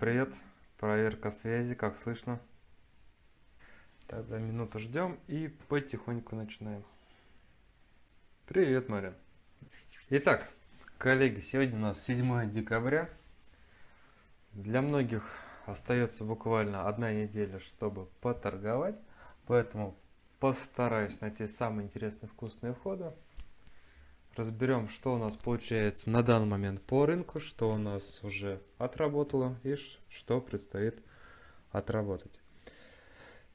Привет! Проверка связи, как слышно. Тогда минуту ждем и потихоньку начинаем. Привет, Марин. Итак, коллеги, сегодня у нас 7 декабря. Для многих остается буквально одна неделя, чтобы поторговать, поэтому постараюсь найти самые интересные вкусные входы разберем, что у нас получается на данный момент по рынку, что у нас уже отработало и что предстоит отработать.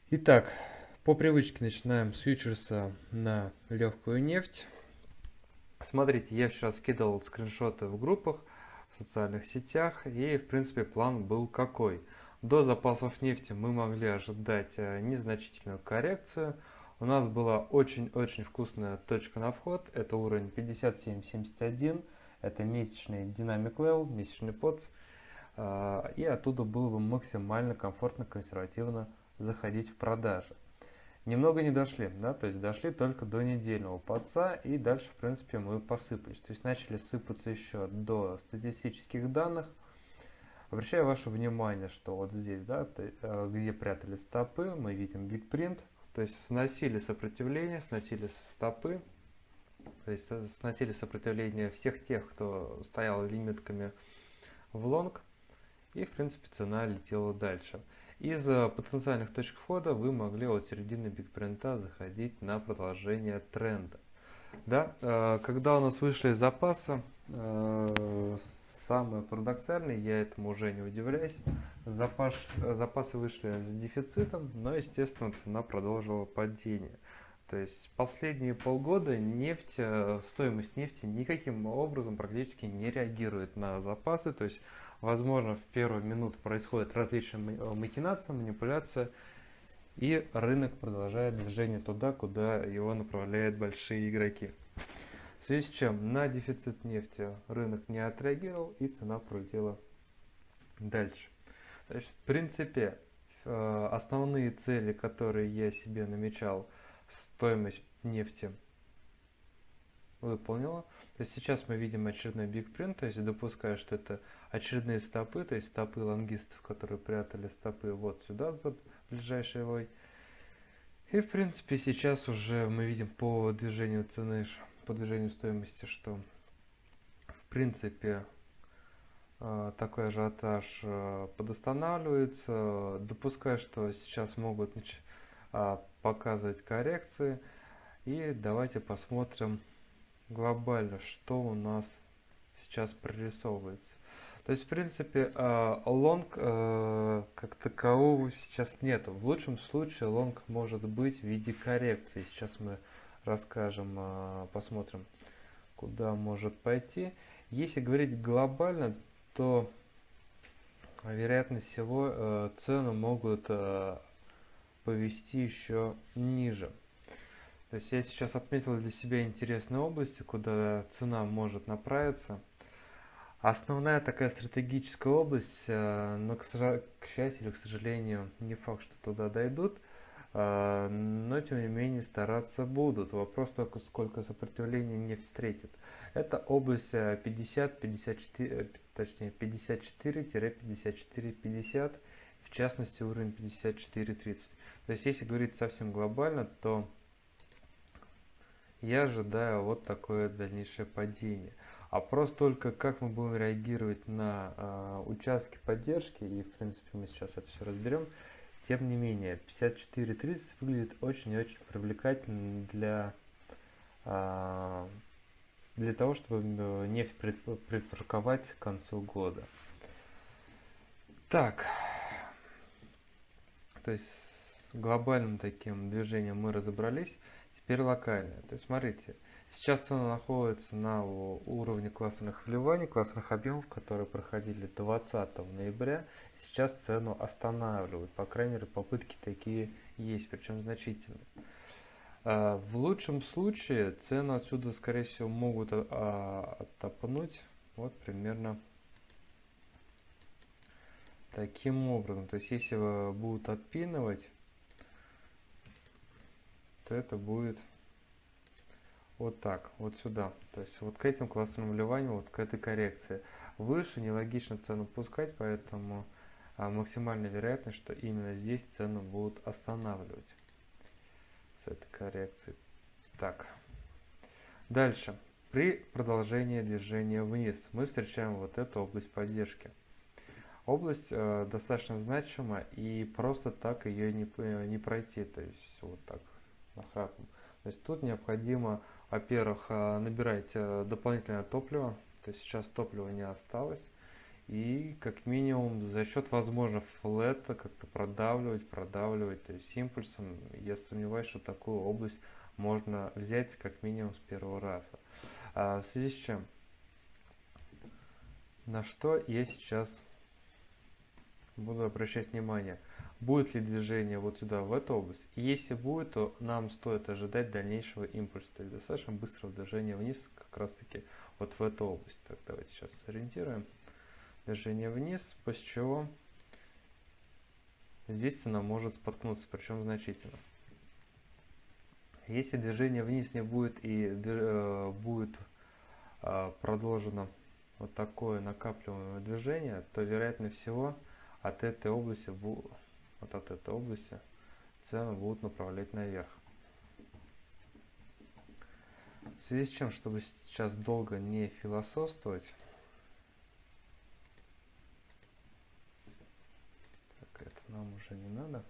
Итак, по привычке начинаем с фьючерса на легкую нефть. Смотрите, я вчера скидывал скриншоты в группах, в социальных сетях, и в принципе план был какой. До запасов нефти мы могли ожидать э, незначительную коррекцию – у нас была очень-очень вкусная точка на вход. Это уровень 57.71. Это месячный Dynamic Level, месячный POTS. А, и оттуда было бы максимально комфортно, консервативно заходить в продажи. Немного не дошли, да, то есть дошли только до недельного подца и дальше, в принципе, мы посыпались. То есть начали сыпаться еще до статистических данных. Обращаю ваше внимание, что вот здесь, да, э, где прятали стопы, мы видим Print, то есть сносили сопротивление, сносили стопы, то есть сносили сопротивление всех тех, кто стоял лимитками в лонг. И, в принципе, цена летела дальше. Из э, потенциальных точек входа вы могли от середины бигпринта заходить на продолжение тренда. Да, э, когда у нас вышли запасы, э, Самое парадоксальное, я этому уже не удивляюсь, запас, запасы вышли с дефицитом, но, естественно, цена продолжила падение. То есть последние полгода нефть, э, стоимость нефти никаким образом практически не реагирует на запасы. То есть, возможно, в первую минуту происходит различные э, махинации, манипуляция, и рынок продолжает движение туда, куда его направляют большие игроки. В связи с чем на дефицит нефти рынок не отреагировал и цена пролетела дальше. Есть, в принципе, э, основные цели, которые я себе намечал, стоимость нефти выполнила. То есть сейчас мы видим очередной big print, то есть допуская, что это очередные стопы, то есть стопы лонгистов, которые прятали стопы вот сюда за ближайший вой. И в принципе сейчас уже мы видим по движению цены по движению стоимости, что в принципе э, такой ажиотаж э, подостанавливается. Допускаю, что сейчас могут э, показывать коррекции. И давайте посмотрим глобально, что у нас сейчас прорисовывается. То есть, в принципе, лонг как такового сейчас нет. В лучшем случае лонг может быть в виде коррекции. Сейчас мы расскажем, а, посмотрим, куда может пойти. Если говорить глобально, то вероятно всего э, цены могут э, повести еще ниже. То есть я сейчас отметил для себя интересные области, куда цена может направиться. Основная такая стратегическая область, э, но к, счастью или к сожалению, не факт, что туда дойдут – но тем не менее стараться будут. Вопрос только сколько сопротивления не встретит. Это область 50, 54, э, точнее 54-54-50, в частности уровень 54-30. То есть если говорить совсем глобально, то я ожидаю вот такое дальнейшее падение. А просто только как мы будем реагировать на э, участки поддержки, и в принципе мы сейчас это все разберем, тем не менее, 54.30 выглядит очень и очень привлекательно для, а, для того, чтобы э, нефть припарковать к концу года. Так, то есть с глобальным таким движением мы разобрались. Теперь локальное. То есть смотрите, сейчас цена находится на уровне классных вливаний, классных объемов, которые проходили 20 ноября сейчас цену останавливают. По крайней мере, попытки такие есть, причем значительные. А, в лучшем случае цену отсюда, скорее всего, могут а, оттопнуть вот примерно таким образом. То есть, если будут отпинывать, то это будет вот так, вот сюда. То есть, вот к этим классным вливаниям, вот к этой коррекции. Выше нелогично цену пускать, поэтому а максимальная вероятность, что именно здесь цену будут останавливать с этой коррекцией. Так. Дальше. При продолжении движения вниз мы встречаем вот эту область поддержки. Область э, достаточно значима и просто так ее не, не пройти, то есть вот так нахрапом. То есть тут необходимо, во-первых, э, набирать э, дополнительное топливо, то есть сейчас топлива не осталось, и как минимум за счет возможно флета как-то продавливать, продавливать, то есть импульсом. Я сомневаюсь, что такую область можно взять как минимум с первого раза. А в связи с чем? На что я сейчас буду обращать внимание? Будет ли движение вот сюда, в эту область? И если будет, то нам стоит ожидать дальнейшего импульса, то есть достаточно быстрого движения вниз, как раз таки вот в эту область. Так, давайте сейчас сориентируем. Движение вниз, после чего здесь цена может споткнуться, причем значительно. Если движение вниз не будет и э, будет э, продолжено вот такое накапливаемое движение, то вероятно всего от этой области, вот от этой области цены будут направлять наверх. В связи с чем, чтобы сейчас долго не философствовать, так, это нам уже не надо.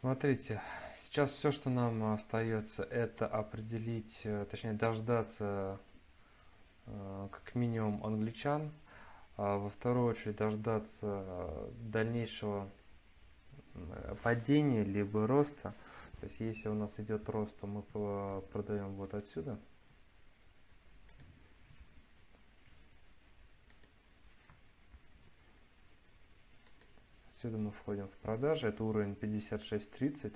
Смотрите, сейчас все, что нам остается, это определить, э, точнее дождаться э, как минимум англичан, во вторую очередь дождаться дальнейшего падения либо роста. То есть если у нас идет рост, то мы продаем вот отсюда. Отсюда мы входим в продажи, это уровень 56.30.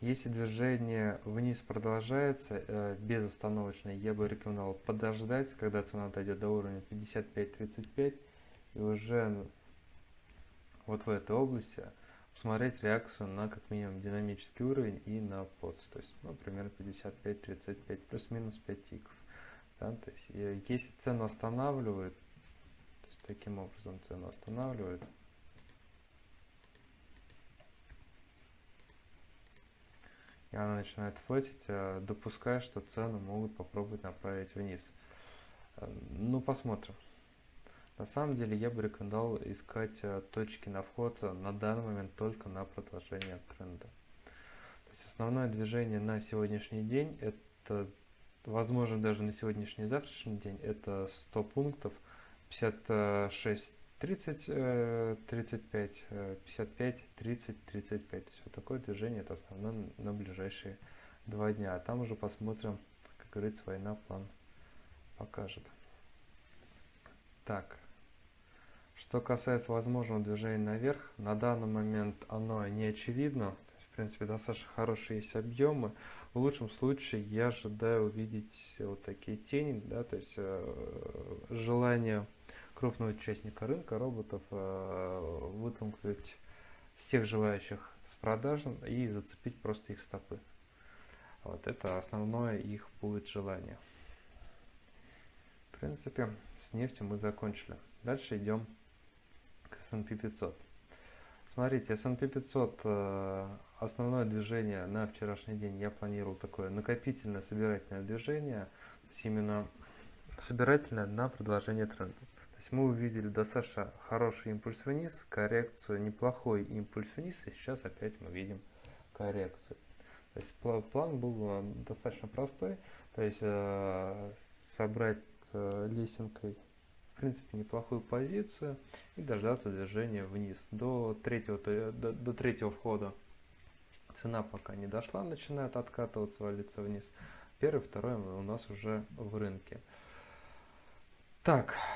Если движение вниз продолжается э, безостановочно, я бы рекомендовал подождать, когда цена дойдет до уровня 55.35 и уже вот в этой области посмотреть реакцию на как минимум динамический уровень и на подс, то есть ну, примерно 55-35 плюс-минус 5 тиков. Да? То есть, э, если цену останавливает, то есть таким образом цену останавливает, и она начинает флетить, э, допуская, что цену могут попробовать направить вниз. Э, ну, посмотрим. На самом деле, я бы рекомендовал искать э, точки на вход на данный момент только на продолжение тренда. То есть основное движение на сегодняшний день, это, возможно, даже на сегодняшний завтрашний день, это 100 пунктов, 56 30, 35, 55, 30, 35. То есть вот такое движение это основное на ближайшие два дня. А там уже посмотрим, как говорится, война план покажет. Так, что касается возможного движения наверх, на данный момент оно не очевидно. В принципе, достаточно хорошие есть объемы. В лучшем случае я ожидаю увидеть вот такие тени, да, то есть э, желание крупного участника рынка роботов э, вытолкнуть всех желающих с продаж и зацепить просто их стопы. Вот это основное их будет желание. В принципе, с нефтью мы закончили. Дальше идем к S&P 500. Смотрите, S&P 500, э, основное движение на вчерашний день я планировал такое накопительное собирательное движение, то есть именно собирательное на продолжение тренда. То есть мы увидели достаточно хороший импульс вниз, коррекцию, неплохой импульс вниз, и сейчас опять мы видим коррекцию. То есть план был э, достаточно простой, то есть э, собрать лесенкой в принципе, неплохую позицию и дождаться движения вниз. До третьего, до, до третьего входа цена пока не дошла, начинает откатываться, валиться вниз. Первый, второй у нас уже в рынке. Так, э,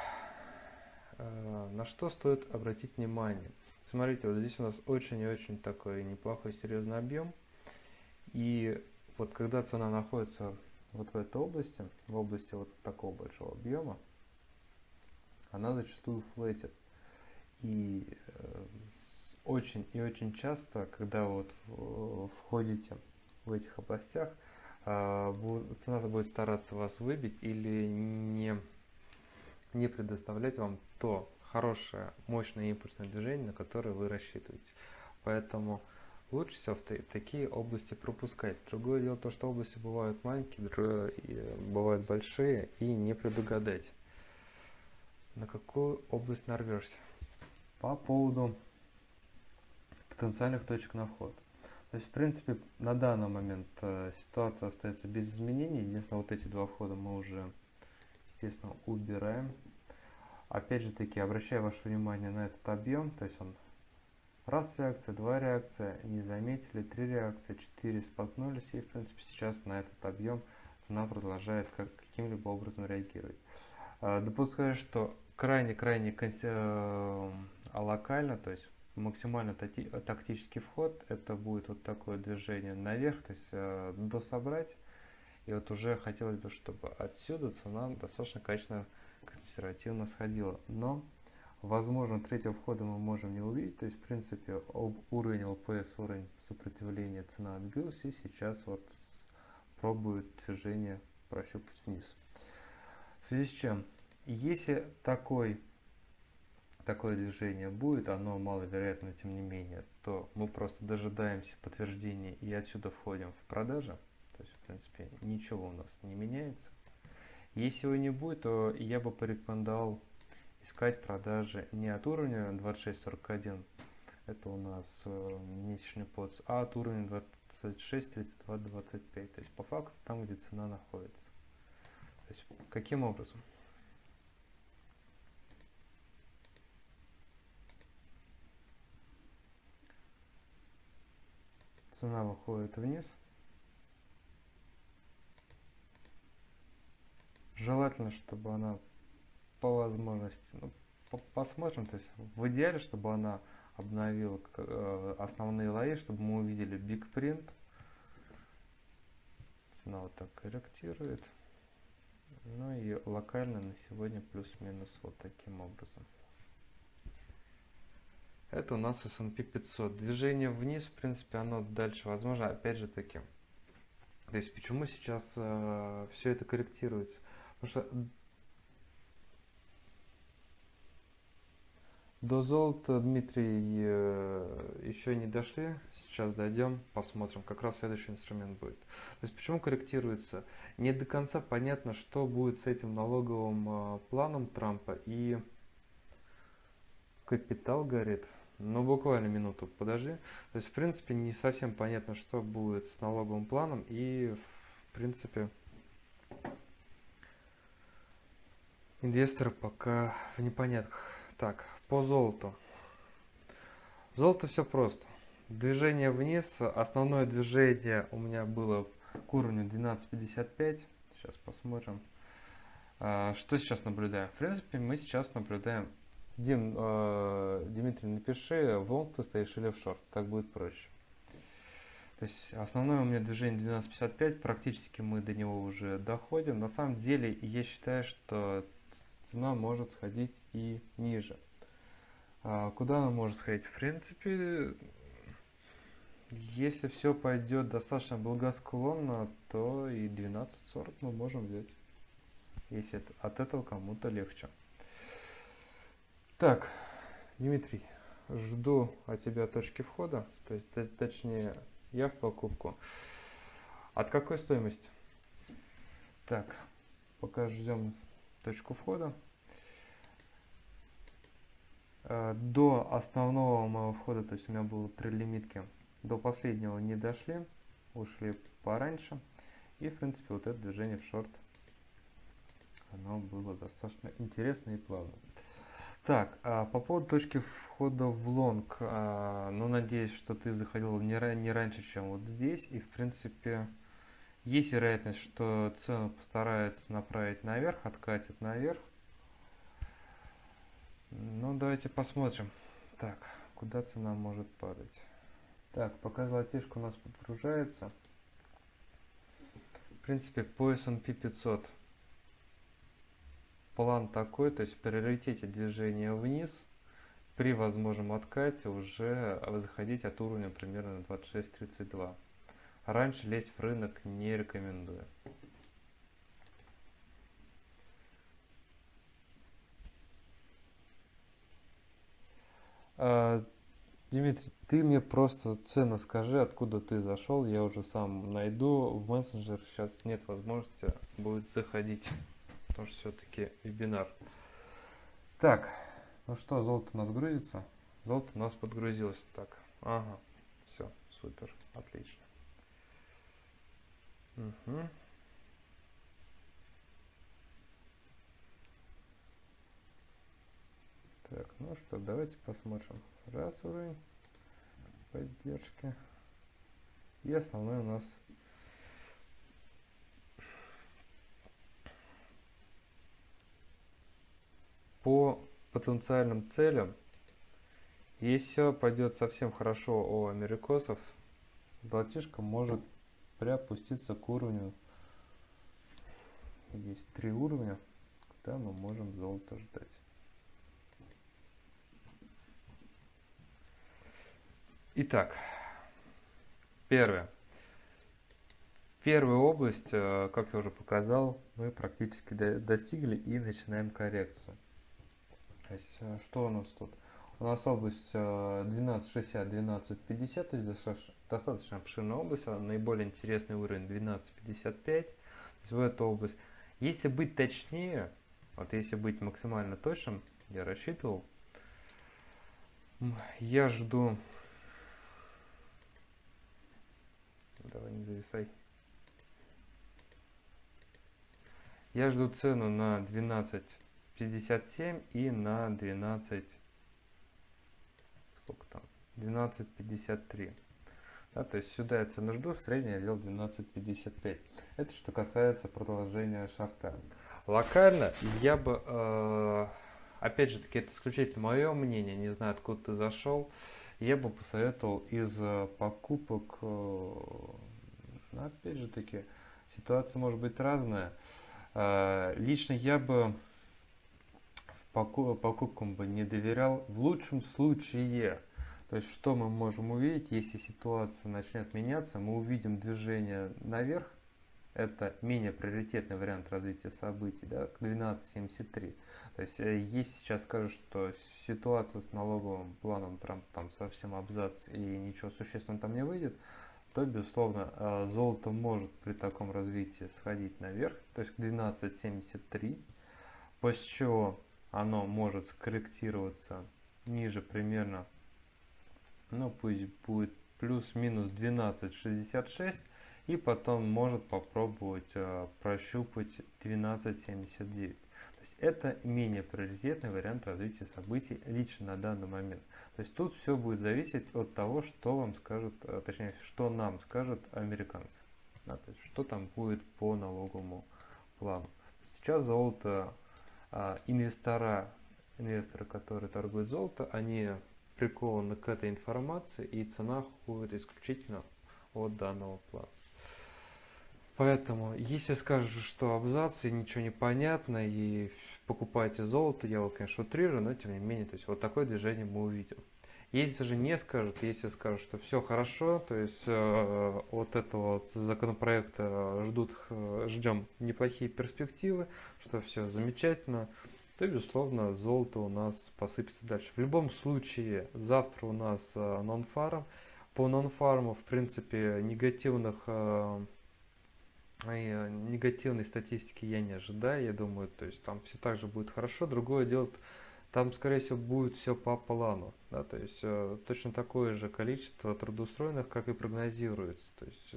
на что стоит обратить внимание? Смотрите, вот здесь у нас очень и очень такой неплохой серьезный объем. И вот когда цена находится вот в этой области, в области вот такого большого объема, она зачастую флетит. И э, очень и очень часто, когда вот входите в этих областях, э, цена будет стараться вас выбить или не не предоставлять вам то хорошее, мощное импульсное движение, на которое вы рассчитываете. Поэтому лучше всего в такие области пропускать. Другое дело то, что области бывают маленькие, другое, бывают большие, и не предугадать, на какую область нарвешься. По поводу потенциальных точек на вход. То есть, в принципе, на данный момент э, ситуация остается без изменений. Единственное, вот эти два входа мы уже, естественно, убираем. Опять же таки, обращаю ваше внимание на этот объем. То есть он раз реакция, два реакция, не заметили, три реакции, четыре споткнулись. И, в принципе, сейчас на этот объем цена продолжает как, каким-либо образом реагировать. Э, допускаю, что крайне-крайне э, локально, то есть максимально тактический вход, это будет вот такое движение наверх, то есть э, дособрать. И вот уже хотелось бы, чтобы отсюда цена достаточно качественно консервативно сходила. Но, возможно, третьего входа мы можем не увидеть. То есть, в принципе, уровень ЛПС, уровень сопротивления цена отбилась. И сейчас вот пробует движение прощупать вниз. В связи с чем, если такой такое движение будет, оно маловероятно тем не менее, то мы просто дожидаемся подтверждения и отсюда входим в продажи. То есть, в принципе, ничего у нас не меняется. Если его не будет, то я бы порекомендовал искать продажи не от уровня 26.41, это у нас э, месячный подс, а от уровня 26.32.25. То есть, по факту, там, где цена находится. То есть, каким образом? цена выходит вниз. Желательно, чтобы она по возможности, ну, по посмотрим, то есть в идеале, чтобы она обновила э, основные лои, чтобы мы увидели big print. Цена вот так корректирует. Ну и локально на сегодня плюс-минус вот таким образом. Это у нас S&P 500. Движение вниз, в принципе, оно дальше возможно, опять же таки. То есть, почему сейчас э, все это корректируется? Потому что до золота, Дмитрий, э, еще не дошли. Сейчас дойдем, посмотрим. Как раз следующий инструмент будет. То есть, почему корректируется? Не до конца понятно, что будет с этим налоговым э, планом Трампа и капитал горит. Ну, буквально минуту подожди. То есть, в принципе, не совсем понятно, что будет с налоговым планом. И, в принципе, инвесторы пока в непонятках. Так, по золоту. Золото все просто. Движение вниз. Основное движение у меня было к уровню 12.55. Сейчас посмотрим. А, что сейчас наблюдаем? В принципе, мы сейчас наблюдаем Дим, э, Дмитрий, напиши, в лонг ты стоишь или в шорт, так будет проще. То есть основное у меня движение 12.55, практически мы до него уже доходим. На самом деле я считаю, что цена может сходить и ниже. А куда она может сходить? В принципе, если все пойдет достаточно благосклонно, то и 12.40 мы можем взять. Если от этого кому-то легче. Так, Дмитрий, жду от тебя точки входа, то есть точнее я в покупку. От какой стоимости? Так, пока ждем точку входа. Э, до основного моего входа, то есть у меня было три лимитки, до последнего не дошли, ушли пораньше. И в принципе вот это движение в шорт, оно было достаточно интересно и плавно. Так, а по поводу точки входа в лонг, а, ну, надеюсь, что ты заходил не, не раньше, чем вот здесь, и, в принципе, есть вероятность, что цену постарается направить наверх, откатит наверх. Ну, давайте посмотрим. Так, куда цена может падать? Так, пока золотишко у нас подгружается. В принципе, по S&P 500 план такой, то есть приоритете движения вниз, при возможном откате уже заходить от уровня примерно 26-32. Раньше лезть в рынок не рекомендую. А, Дмитрий, ты мне просто цену скажи, откуда ты зашел, я уже сам найду. В мессенджер сейчас нет возможности будет заходить, потому что все-таки вебинар. Так, ну что, золото у нас грузится? Золото у нас подгрузилось так. Ага, все, супер, отлично. Угу. Так, ну что, давайте посмотрим. Раз уровень поддержки. И основной у нас по потенциальным целям. Если все пойдет совсем хорошо у америкосов, золотишко может приопуститься к уровню. Есть три уровня, куда мы можем золото ждать. Итак, первое. Первую область, э, как я уже показал, мы практически достигли и начинаем коррекцию. То есть, э, что у нас тут? У нас область 1260-1250, э, то есть достаточно, обширная область, наиболее интересный уровень 1255. То есть в эту область. Если быть точнее, вот если быть максимально точным, я рассчитывал, я жду Давай не зависай. Я жду цену на 12.57 и на 12... Сколько там? 12.53. Да, то есть сюда я цену жду, средняя взял 12.55. Это что касается продолжения шарта. Локально я бы, э, опять же таки, это исключительно мое мнение, не знаю, откуда ты зашел я бы посоветовал из э, покупок, э, ну, опять же таки, ситуация может быть разная. Э, лично я бы покупкам бы не доверял. В лучшем случае, то есть что мы можем увидеть, если ситуация начнет меняться, мы увидим движение наверх, это менее приоритетный вариант развития событий, да, к 12.73. То есть, если сейчас скажут, что ситуация с налоговым планом прям там совсем абзац и ничего существенного там не выйдет, то, безусловно, э, золото может при таком развитии сходить наверх, то есть к 12.73, после чего оно может скорректироваться ниже примерно, ну пусть будет плюс-минус 12.66, и потом может попробовать э, прощупать 12.79. То есть это менее приоритетный вариант развития событий лично на данный момент. То есть тут все будет зависеть от того, что вам скажут, э, точнее, что нам скажут американцы. Да, то есть что там будет по налоговому плану. Сейчас золото, а, инвестора, инвесторы, которые торгуют золото, они прикованы к этой информации и цена ходит исключительно от данного плана. Поэтому, если скажешь, что абзацы, ничего не понятно, и покупаете золото, я вот, конечно, утрирую, но тем не менее, то есть вот такое движение мы увидим. Если же не скажут, если скажут, что все хорошо, то есть э, вот этого вот законопроекта ждут, ждем неплохие перспективы, что все замечательно, то, безусловно, золото у нас посыпется дальше. В любом случае, завтра у нас э, нон-фарм. По нон-фарму, в принципе, негативных э, Э, негативной статистики я не ожидаю, я думаю, то есть там все так же будет хорошо. Другое дело, там, скорее всего, будет все по плану, да, то есть точно такое же количество трудоустроенных, как и прогнозируется. То есть,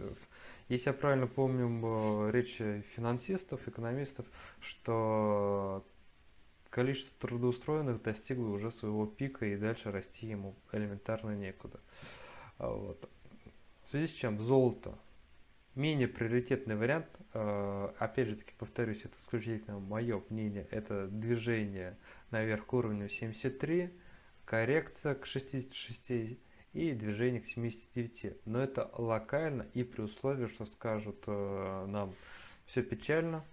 если я правильно помню речи финансистов, экономистов, что количество трудоустроенных достигло уже своего пика и дальше расти ему элементарно некуда. А вот. В связи с чем золото Менее приоритетный вариант, э, опять же таки повторюсь, это исключительно мое мнение, это движение наверх к уровню 73, коррекция к 66 и движение к 79. Но это локально и при условии, что скажут э, нам все печально,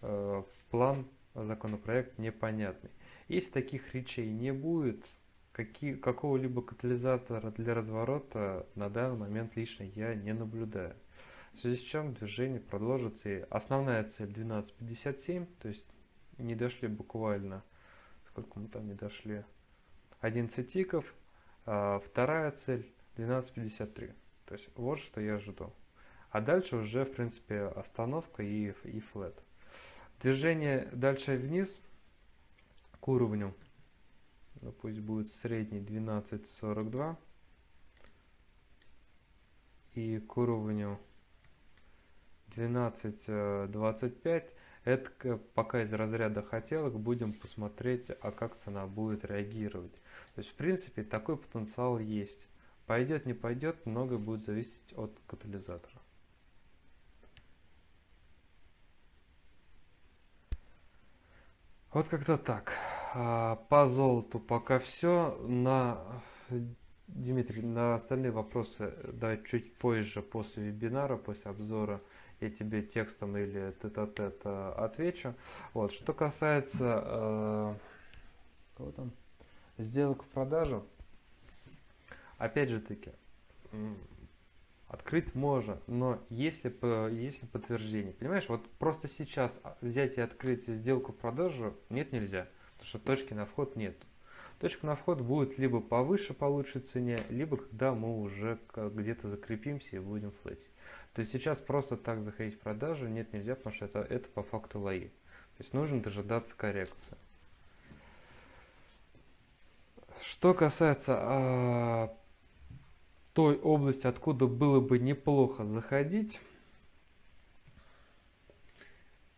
э, план, законопроект непонятный. Если таких речей не будет, какого-либо катализатора для разворота на данный момент лично я не наблюдаю. В связи с чем движение продолжится. И основная цель 12.57, то есть не дошли буквально, сколько мы там не дошли, 11 тиков. А, вторая цель 12.53. То есть вот что я жду. А дальше уже, в принципе, остановка и, и флет. Движение дальше вниз к уровню, ну, пусть будет средний 12.42 и к уровню 12.25 это пока из разряда хотелок будем посмотреть, а как цена будет реагировать. То есть, в принципе, такой потенциал есть. Пойдет, не пойдет, многое будет зависеть от катализатора. Вот как-то так. А, по золоту пока все. На Дмитрий, на остальные вопросы давай чуть позже, после вебинара, после обзора, я тебе текстом или тет-а-тет -тет отвечу. Вот, что касается э, кого там? сделок в продажу, опять же таки, открыть можно, но если, если подтверждение, понимаешь, вот просто сейчас взять и открыть сделку в продажу нет нельзя, потому что точки на вход нет. Точка на вход будет либо повыше по лучшей цене, либо когда мы уже где-то закрепимся и будем флетить. То есть сейчас просто так заходить в продажу нет нельзя, потому что это, это по факту лои. То есть нужно дожидаться коррекции. Что касается э, той области, откуда было бы неплохо заходить,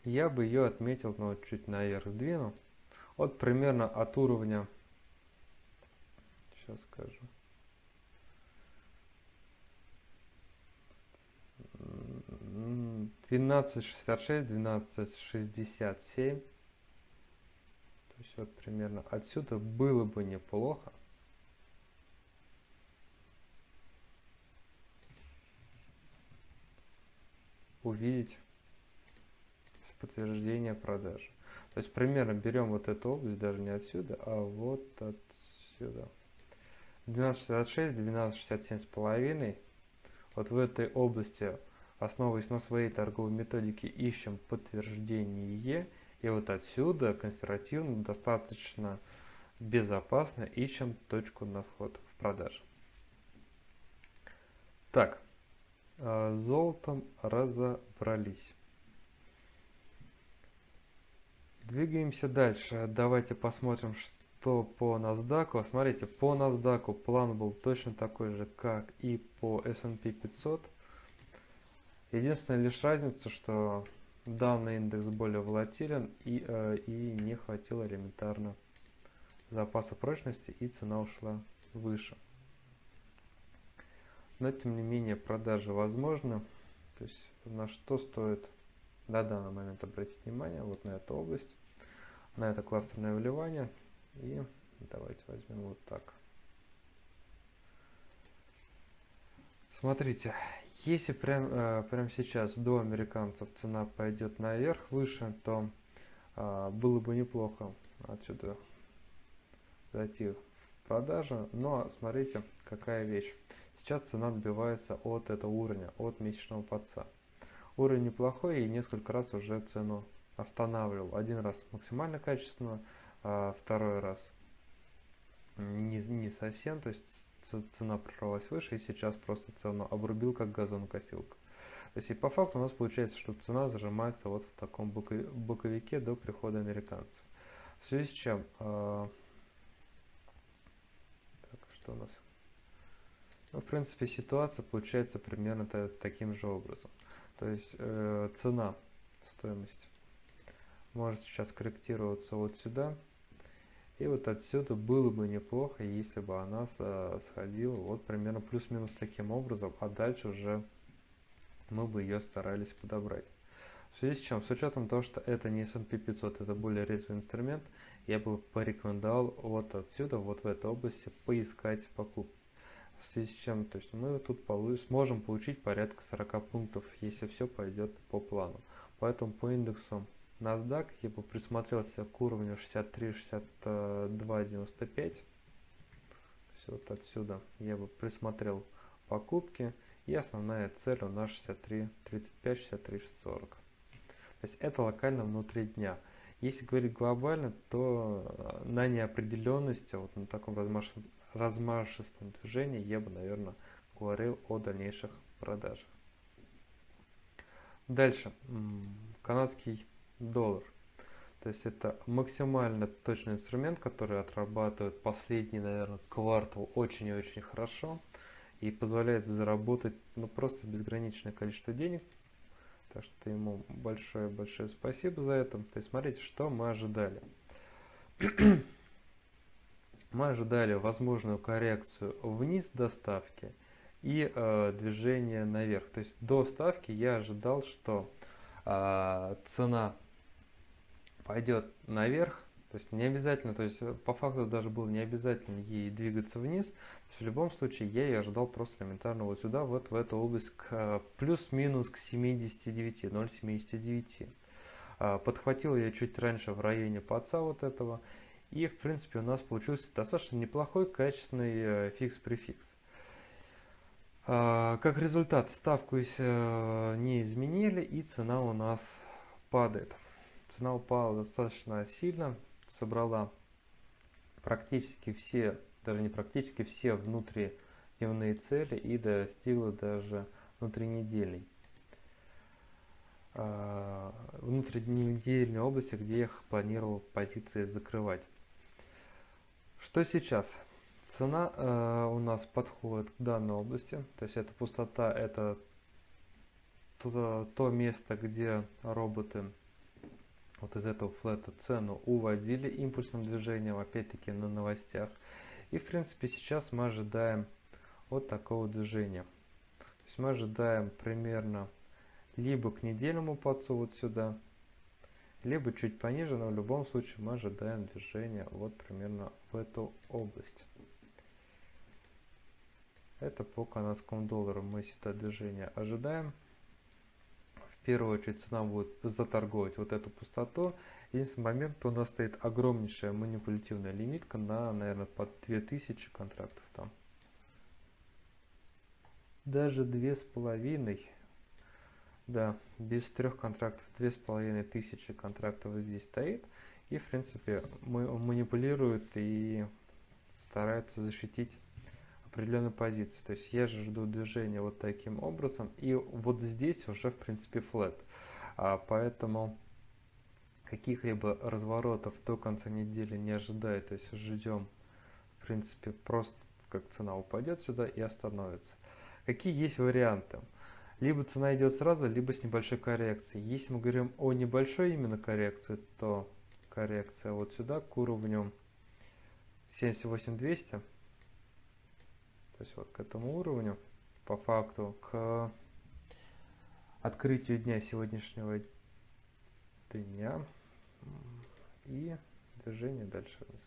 я бы ее отметил, но ну, чуть наверх сдвину. Вот примерно от уровня, сейчас скажу, 1266, 1267 есть вот примерно отсюда было бы неплохо. Увидеть с подтверждения продажи. То есть примерно берем вот эту область, даже не отсюда, а вот отсюда. 1266, 1267 с половиной. Вот в этой области, основываясь на своей торговой методике, ищем подтверждение и вот отсюда консервативно достаточно безопасно ищем точку на вход в продажу. Так, с золотом разобрались. Двигаемся дальше. Давайте посмотрим, что по NASDAQ. Смотрите, по NASDAQ план был точно такой же, как и по S&P 500. Единственная лишь разница, что данный индекс более волатилен и, э, и не хватило элементарно запаса прочности и цена ушла выше. Но тем не менее продажи возможны. То есть на что стоит на данный момент обратить внимание, вот на эту область, на это кластерное вливание. И давайте возьмем вот так. Смотрите, если прям, э, прямо сейчас до американцев цена пойдет наверх, выше, то э, было бы неплохо отсюда зайти в продажу. Но смотрите, какая вещь. Сейчас цена отбивается от этого уровня, от месячного подца. Уровень неплохой и несколько раз уже цену останавливал. Один раз максимально качественно, а второй раз не, не совсем. То есть цена прорвалась выше, и сейчас просто цену обрубил, как газонокосилка. То есть и по факту у нас получается, что цена зажимается вот в таком боковике до прихода американцев. В связи с чем... Э, так, что у нас? Ну, в принципе, ситуация получается примерно таким же образом. То есть э, цена, стоимость может сейчас корректироваться вот сюда, и вот отсюда было бы неплохо, если бы она сходила вот примерно плюс-минус таким образом, а дальше уже мы бы ее старались подобрать. В связи с чем, с учетом того, что это не S&P 500, это более резвый инструмент, я бы порекомендовал вот отсюда, вот в этой области поискать покупки. В связи с чем, то есть мы тут сможем получить порядка 40 пунктов, если все пойдет по плану. Поэтому по индексу NASDAQ я бы присмотрелся к уровню 63-62-95. Все вот отсюда я бы присмотрел покупки. И основная цель у нас 63-35-63-40. То есть это локально внутри дня. Если говорить глобально, то э, на неопределенности, вот на таком размашистом движении я бы, наверное, говорил о дальнейших продажах. Дальше. Канадский доллар. То есть это максимально точный инструмент, который отрабатывает последний, наверное, квартал очень и очень хорошо и позволяет заработать ну, просто безграничное количество денег. Так что ему большое-большое спасибо за это. То есть смотрите, что мы ожидали. Мы ожидали возможную коррекцию вниз доставки и э, движение наверх. То есть до ставки я ожидал, что э, цена пойдет наверх, то есть не обязательно, то есть э, по факту даже было не обязательно ей двигаться вниз. в любом случае я ее ожидал просто элементарно вот сюда, вот в эту область к э, плюс-минус к 79, 0,79. Э, подхватил я чуть раньше в районе подца вот этого. И в принципе у нас получился достаточно неплохой качественный фикс-префикс. Как результат ставку не изменили и цена у нас падает. Цена упала достаточно сильно, собрала практически все, даже не практически все внутридневные цели и достигла даже внутринедельной. Э, внутринедельной области, где я планировал позиции закрывать. Что сейчас? Цена э, у нас подходит к данной области, то есть это пустота, это то, то место, где роботы вот из этого флета цену уводили импульсным движением, опять-таки на новостях. И в принципе сейчас мы ожидаем вот такого движения. То есть мы ожидаем примерно либо к недельному подсу вот сюда, либо чуть пониже, но в любом случае мы ожидаем движения вот примерно в эту область. Это по канадскому доллару мы сюда движение ожидаем первую очередь цена будет заторговать вот эту пустоту. Единственный момент, у нас стоит огромнейшая манипулятивная лимитка на, наверное, под 2000 контрактов там. Даже две с половиной, да, без трех контрактов, две с половиной тысячи контрактов здесь стоит. И, в принципе, манипулирует и старается защитить определенной позиции. То есть я же жду движения вот таким образом. И вот здесь уже в принципе флет. А, поэтому каких-либо разворотов до конца недели не ожидаю. То есть ждем в принципе просто как цена упадет сюда и остановится. Какие есть варианты? Либо цена идет сразу, либо с небольшой коррекцией. Если мы говорим о небольшой именно коррекции, то коррекция вот сюда к уровню 78200 то есть вот к этому уровню, по факту, к открытию дня сегодняшнего дня и движение дальше вниз.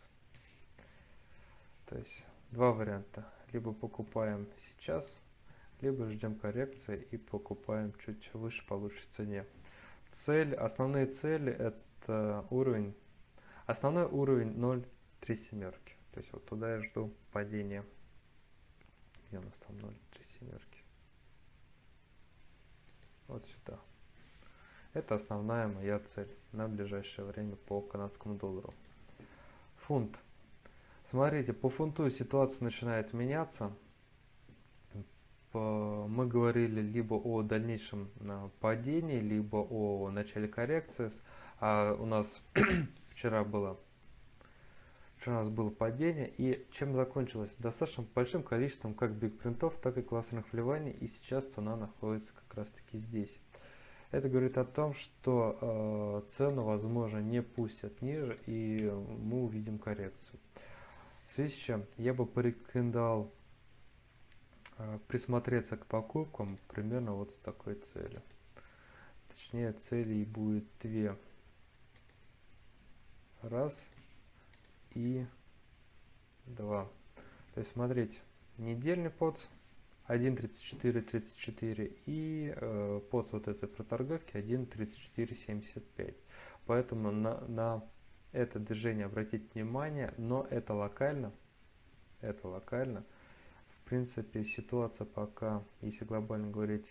То есть два варианта. Либо покупаем сейчас, либо ждем коррекции и покупаем чуть выше по лучшей цене. Цель, основные цели это уровень, основной уровень 0,3 семерки. То есть вот туда я жду падения где у нас там 0, 3 семерки? Вот сюда. Это основная моя цель на ближайшее время по канадскому доллару. Фунт. Смотрите, по фунту ситуация начинает меняться. Мы говорили либо о дальнейшем а, падении, либо о начале коррекции. А у нас вчера было у нас было падение, и чем закончилось? Достаточно большим количеством как бигпринтов, так и классных вливаний, и сейчас цена находится как раз таки здесь. Это говорит о том, что э, цену, возможно, не пустят ниже, и мы увидим коррекцию. В связи с чем я бы порекомендовал э, присмотреться к покупкам примерно вот с такой целью. Точнее, целей будет две. Раз – и 2. То есть смотрите, недельный подс 1.34.34 и э, подс вот этой проторговки 1.34.75. Поэтому на, на это движение обратить внимание, но это локально, это локально. В принципе, ситуация пока, если глобально говорить,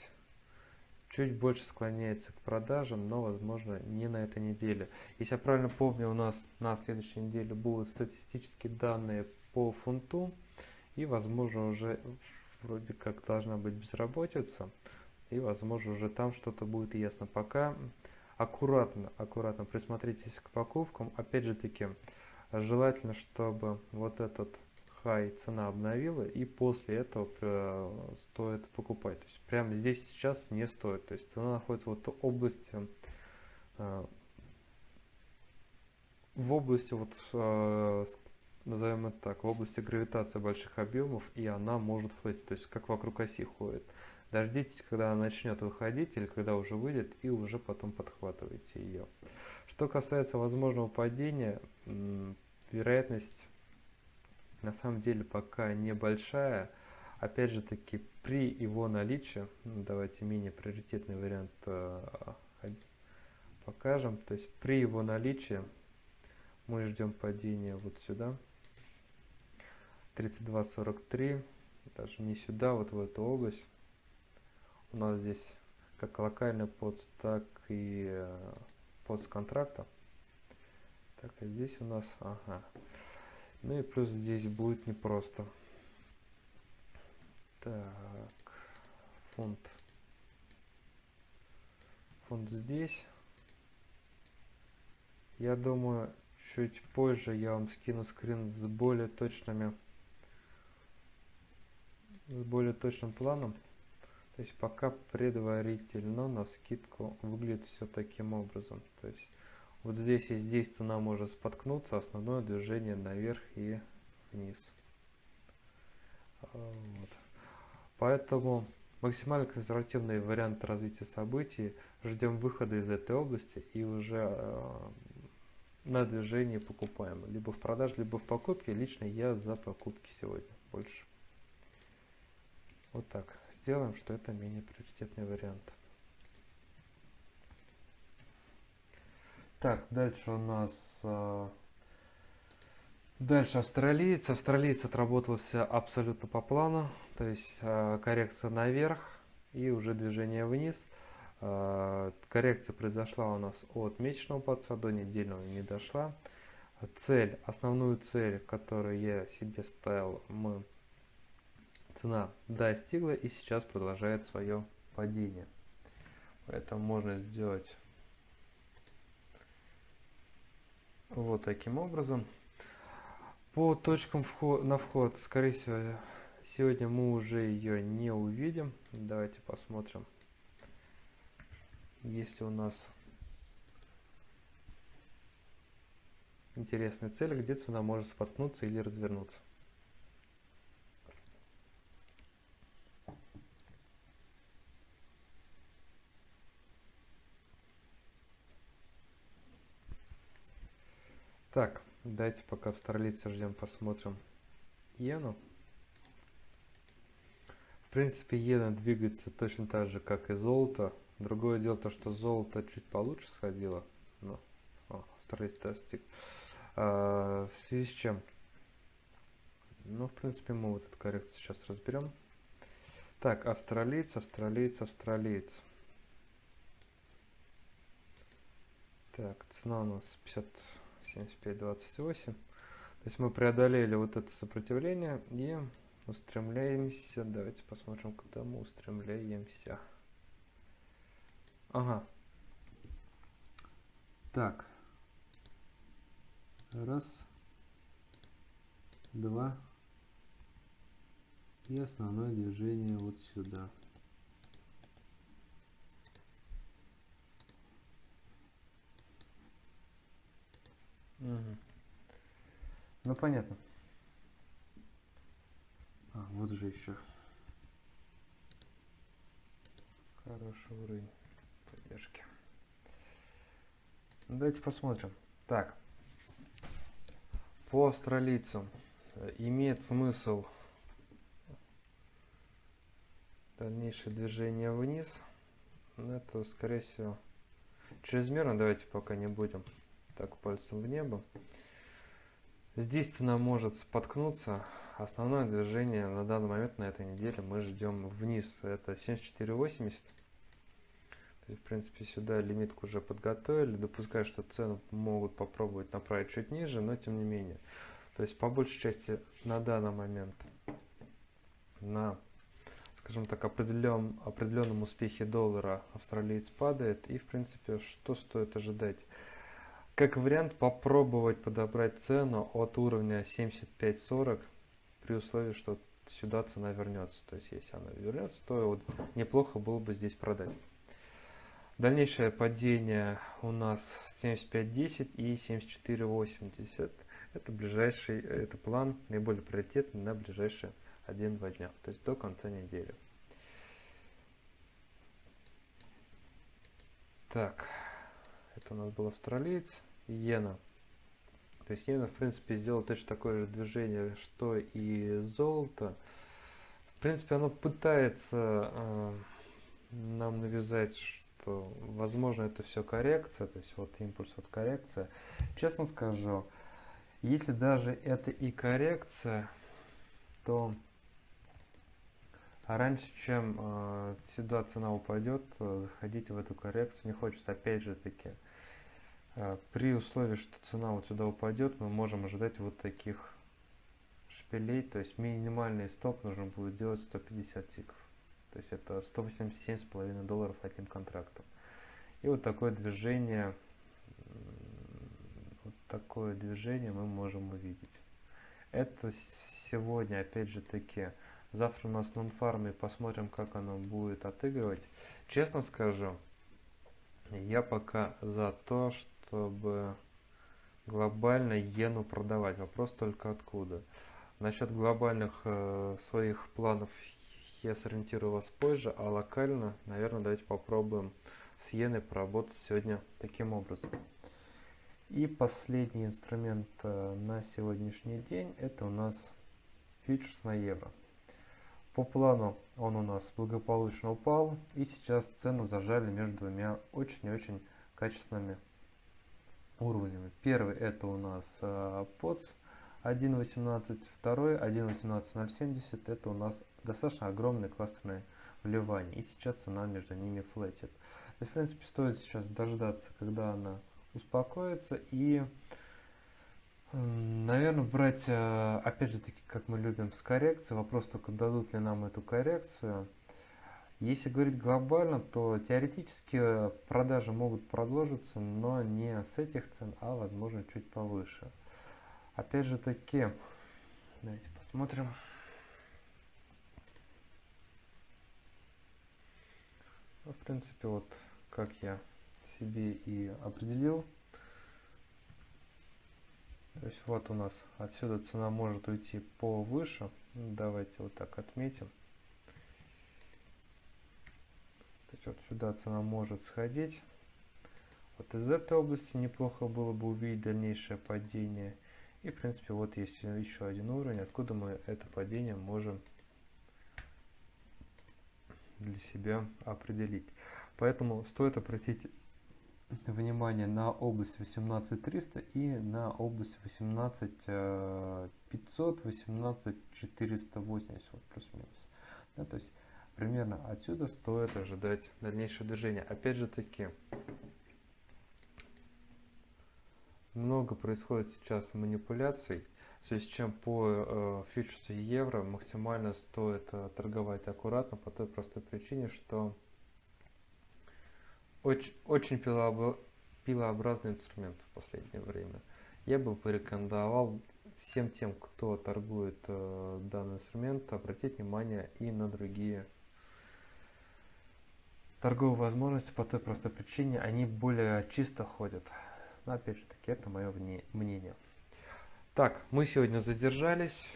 чуть больше склоняется к продажам, но возможно не на этой неделе. Если я правильно помню, у нас на следующей неделе будут статистические данные по фунту. И, возможно, уже вроде как должна быть безработица. И, возможно, уже там что-то будет ясно. Пока аккуратно, аккуратно присмотритесь к покупкам. Опять же таки, желательно, чтобы вот этот хай цена обновила и после этого э, стоит покупать. То есть прямо здесь сейчас не стоит. То есть цена находится вот в области э, в области вот э, назовем это так, в области гравитации больших объемов, и она может флетить, то есть как вокруг оси ходит. Дождитесь, когда она начнет выходить или когда уже выйдет, и уже потом подхватывайте ее. Что касается возможного падения, вероятность на самом деле пока небольшая. Опять же таки, при его наличии, ну, давайте менее приоритетный вариант э, покажем. То есть при его наличии мы ждем падения вот сюда. 32.43, даже не сюда, вот в эту область. У нас здесь как локальный подс, так и э, подс контракта. Так, а здесь у нас, ага. Ну и плюс здесь будет непросто. Так, фонд. Фонд здесь. Я думаю, чуть позже я вам скину скрин с более точными с более точным планом. То есть пока предварительно на скидку выглядит все таким образом. То есть вот здесь и здесь цена может споткнуться, основное движение наверх и вниз. Вот. Поэтому максимально консервативный вариант развития событий. Ждем выхода из этой области и уже э, на движении покупаем. Либо в продаже, либо в покупке. Лично я за покупки сегодня больше. Вот так. Сделаем, что это менее приоритетный вариант. Так, дальше у нас... Э, дальше австралиец. Австралиец отработался абсолютно по плану. То есть э, коррекция наверх и уже движение вниз. Э, коррекция произошла у нас от месячного подса до недельного не дошла. Цель, основную цель, которую я себе ставил, мы цена достигла и сейчас продолжает свое падение. Поэтому можно сделать Вот таким образом. По точкам вход, на вход, скорее всего, сегодня мы уже ее не увидим. Давайте посмотрим. Если у нас интересная цель, где цена может споткнуться или развернуться. Так, давайте пока в старлице ждем, посмотрим иену. В принципе, иена двигается точно так же, как и золото. Другое дело то, что золото чуть получше сходило. Но, о, старлиц достиг. А, в связи с чем? Ну, в принципе, мы вот эту коррекцию сейчас разберем. Так, австралиец, австралиец, австралиец. Так, цена у нас 50... 75-28. То есть мы преодолели вот это сопротивление и устремляемся. Давайте посмотрим, куда мы устремляемся. Ага. Так. Раз. Два. И основное движение вот сюда. Угу. Ну понятно. А, вот же еще. Хороший уровень поддержки. Ну, давайте посмотрим. Так. По австралийцу э, имеет смысл дальнейшее движение вниз. Но это, скорее всего, чрезмерно. Давайте пока не будем так пальцем в небо. Здесь цена может споткнуться. Основное движение на данный момент на этой неделе мы ждем вниз. Это 74.80. В принципе, сюда лимитку уже подготовили. Допускаю, что цену могут попробовать направить чуть ниже, но тем не менее. То есть по большей части на данный момент на, скажем так, определен, определенном успехе доллара австралиец падает. И в принципе, что стоит ожидать? Как вариант попробовать подобрать цену от уровня 75-40 при условии, что сюда цена вернется. То есть если она вернется, то вот неплохо было бы здесь продать. Дальнейшее падение у нас 75.10 и 74.80. Это ближайший, это план наиболее приоритетный на ближайшие 1-2 дня, то есть до конца недели. Так, у нас был австралиец, иена. То есть иена, в принципе, сделал точно такое же движение, что и золото. В принципе, оно пытается э, нам навязать что возможно это все коррекция, то есть вот импульс, вот коррекция. Честно скажу, если даже это и коррекция, то раньше, чем э, сюда цена упадет, заходите в эту коррекцию не хочется. Опять же таки, при условии, что цена вот сюда упадет, мы можем ожидать вот таких шпилей, то есть минимальный стоп нужно будет делать 150 тиков. То есть это 187,5 долларов одним контрактом. И вот такое движение, вот такое движение мы можем увидеть. Это сегодня, опять же таки, завтра у нас нон-фарм и посмотрим, как оно будет отыгрывать. Честно скажу, я пока за то, чтобы глобально иену продавать. Вопрос только откуда. Насчет глобальных э, своих планов я сориентирую вас позже, а локально, наверное, давайте попробуем с иеной поработать сегодня таким образом. И последний инструмент э, на сегодняшний день это у нас фьючерс на евро. По плану он у нас благополучно упал и сейчас цену зажали между двумя очень очень качественными уровнями. Первый это у нас э, POTS 1.18, второй 1.18.070 это у нас достаточно огромное кластерное вливание. И сейчас цена между ними флетит. В принципе, стоит сейчас дождаться, когда она успокоится и, наверное, брать, э, опять же таки, как мы любим, с коррекцией. Вопрос только, дадут ли нам эту коррекцию. Если говорить глобально, то теоретически продажи могут продолжиться, но не с этих цен, а возможно чуть повыше. Опять же таки, давайте посмотрим. Ну, в принципе, вот как я себе и определил. То есть вот у нас отсюда цена может уйти повыше. Давайте вот так отметим. То есть вот сюда цена может сходить. Вот из этой области неплохо было бы увидеть дальнейшее падение. И в принципе вот есть еще один уровень, откуда мы это падение можем для себя определить. Поэтому стоит обратить внимание на область 18300 и на область 18500, 18480, вот плюс-минус. Да, то есть примерно отсюда стоит ожидать дальнейшее движение. Опять же таки, много происходит сейчас манипуляций в связи с чем по э, фьючерсу евро максимально стоит э, торговать аккуратно по той простой причине, что очень, очень пилообо пилообразный инструмент в последнее время. Я бы порекомендовал всем тем, кто торгует э, данный инструмент, обратить внимание и на другие торговые возможности по той простой причине, они более чисто ходят. Но опять же таки, это мое мнение. Так, мы сегодня задержались.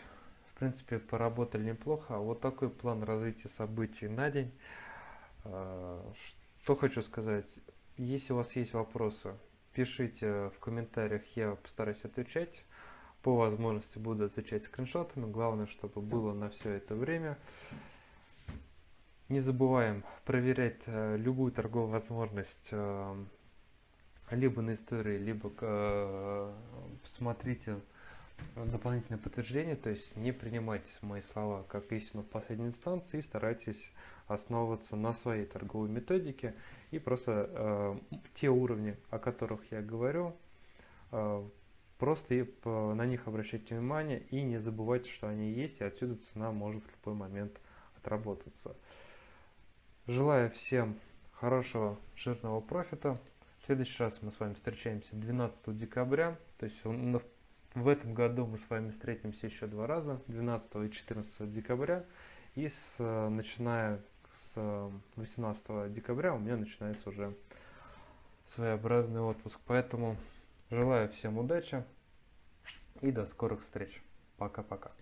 В принципе, поработали неплохо. Вот такой план развития событий на день. А, что хочу сказать. Если у вас есть вопросы, пишите в комментариях, я постараюсь отвечать. По возможности буду отвечать скриншотами. Главное, чтобы было на все это время. Не забываем проверять э, любую торговую возможность э, либо на истории, либо э, смотрите дополнительное подтверждение, то есть не принимайте мои слова как истину в последней инстанции, старайтесь основываться на своей торговой методике и просто э, те уровни, о которых я говорю, э, Просто и по- на них обращайте внимание и не забывайте, что они есть, и отсюда цена может в любой момент отработаться. Желаю всем хорошего жирного профита. В следующий раз мы с вами встречаемся 12 декабря. То есть в этом году мы с вами встретимся еще два раза, 12 и 14 декабря. И с, начиная с э, 18 декабря у меня начинается уже своеобразный отпуск. Поэтому желаю всем удачи и до скорых встреч. Пока-пока.